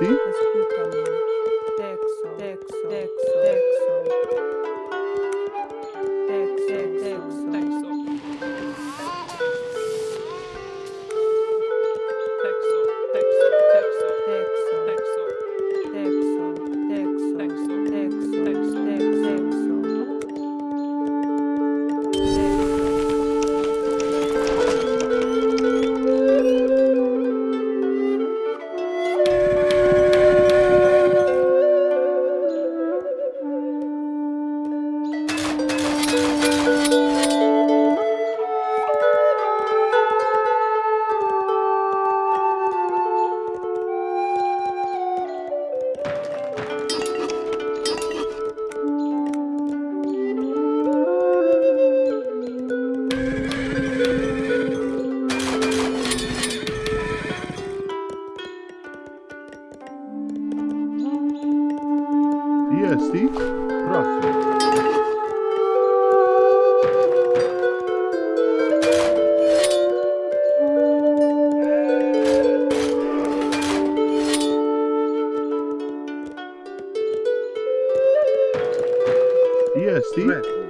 ¿Sí? Yeah, Steve.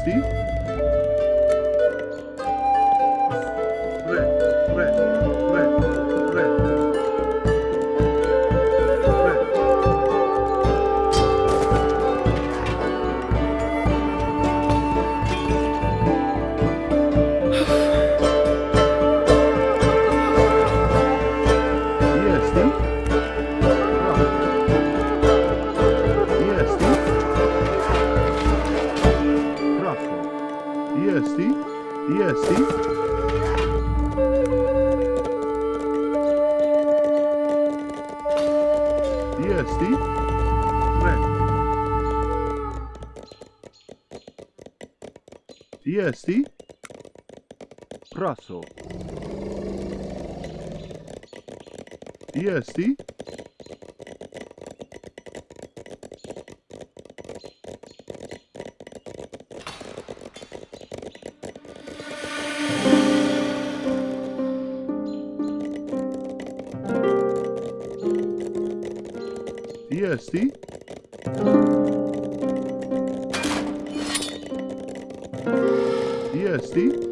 Steve? Yeah, see? Yeah, see? Yeah, see?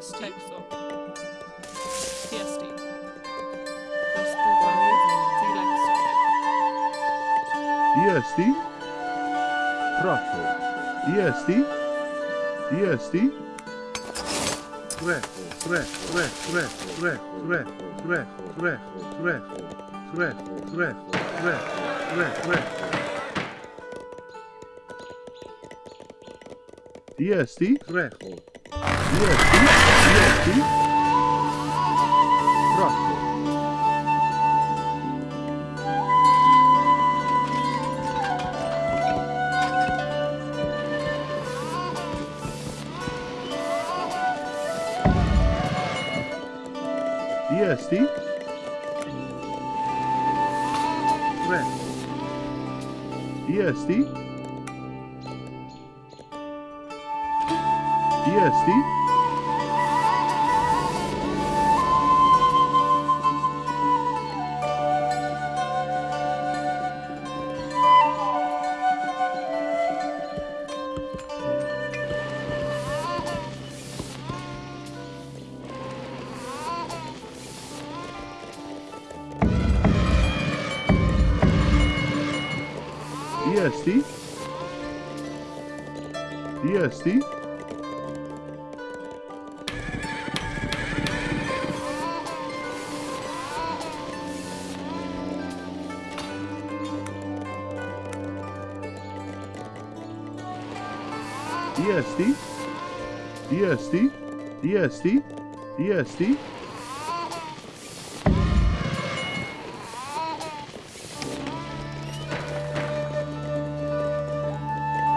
TST, Texo, TST, escúchame, Dilexo, EST, Rosso. EST, EST, Wielki, wielki. Prosto. Jest i? Jest i? DSD? DSD? DSD? DSD? DSD?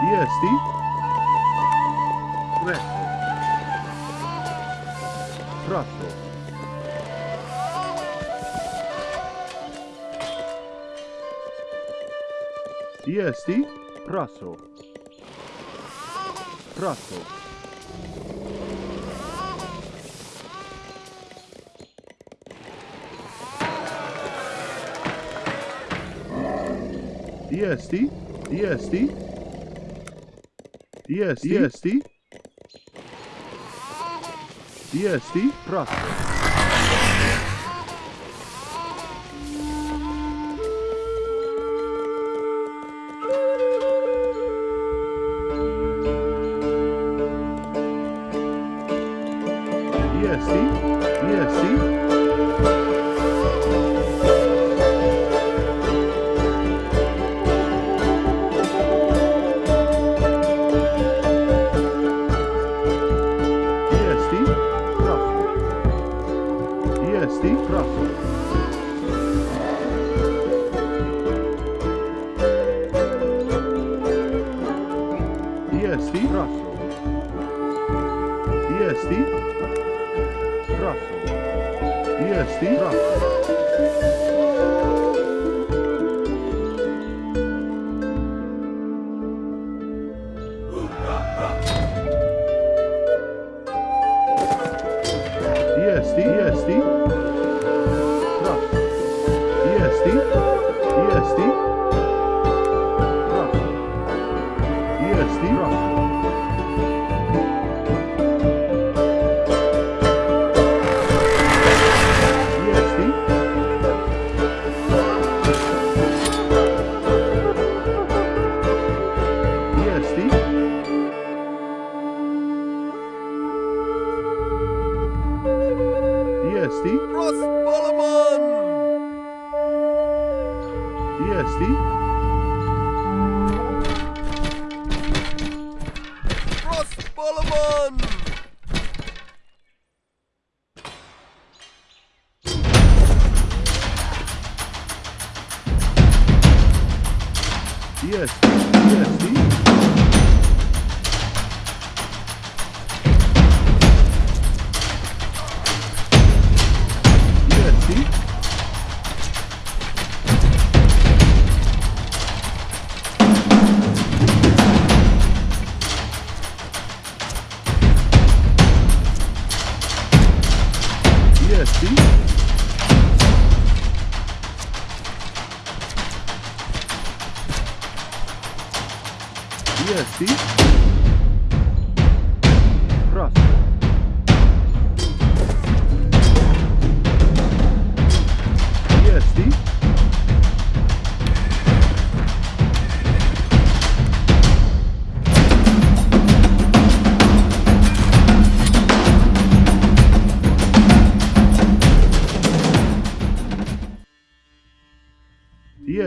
DSD? Tre. Tratto. DSD? Trasso prosto. DST? DST? DST? DST? DST? Prosto. Yes. Yes. yes.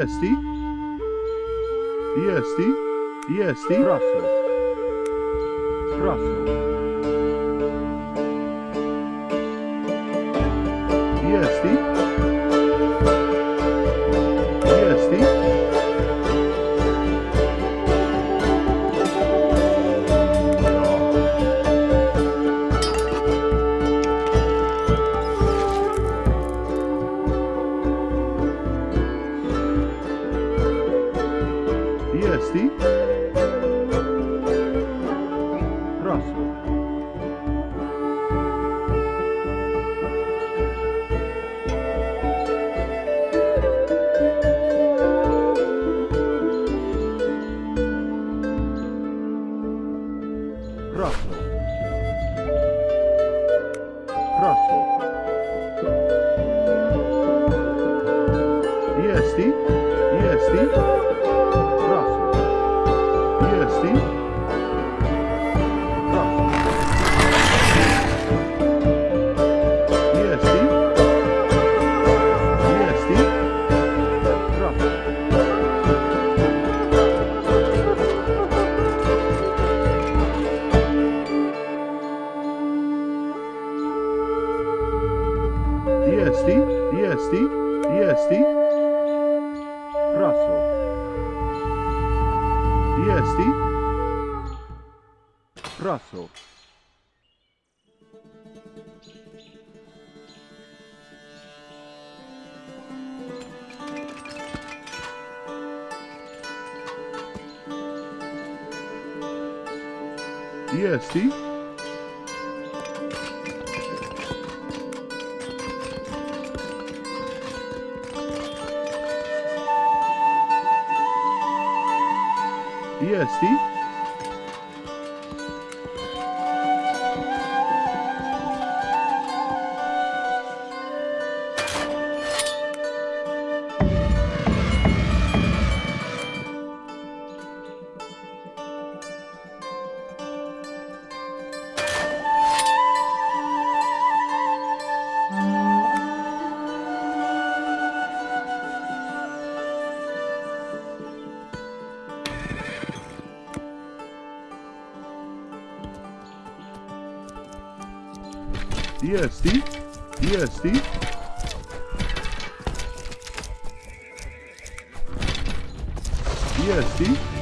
EST. EST. EST. Russell. Russell. EST. Yeah, see? Yeah, see? DST? DST? DST?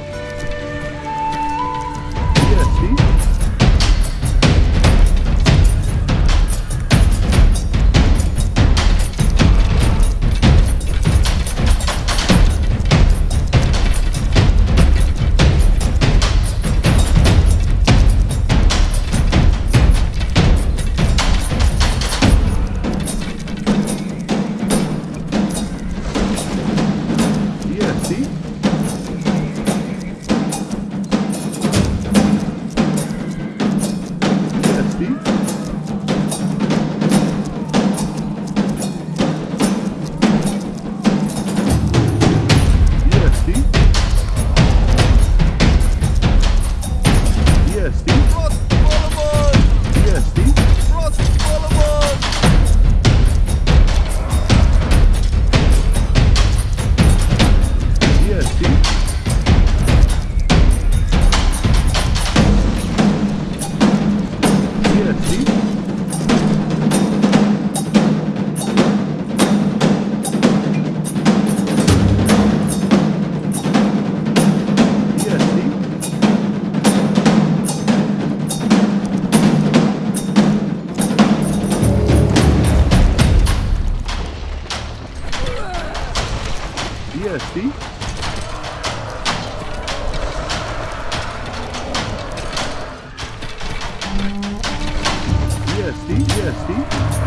see?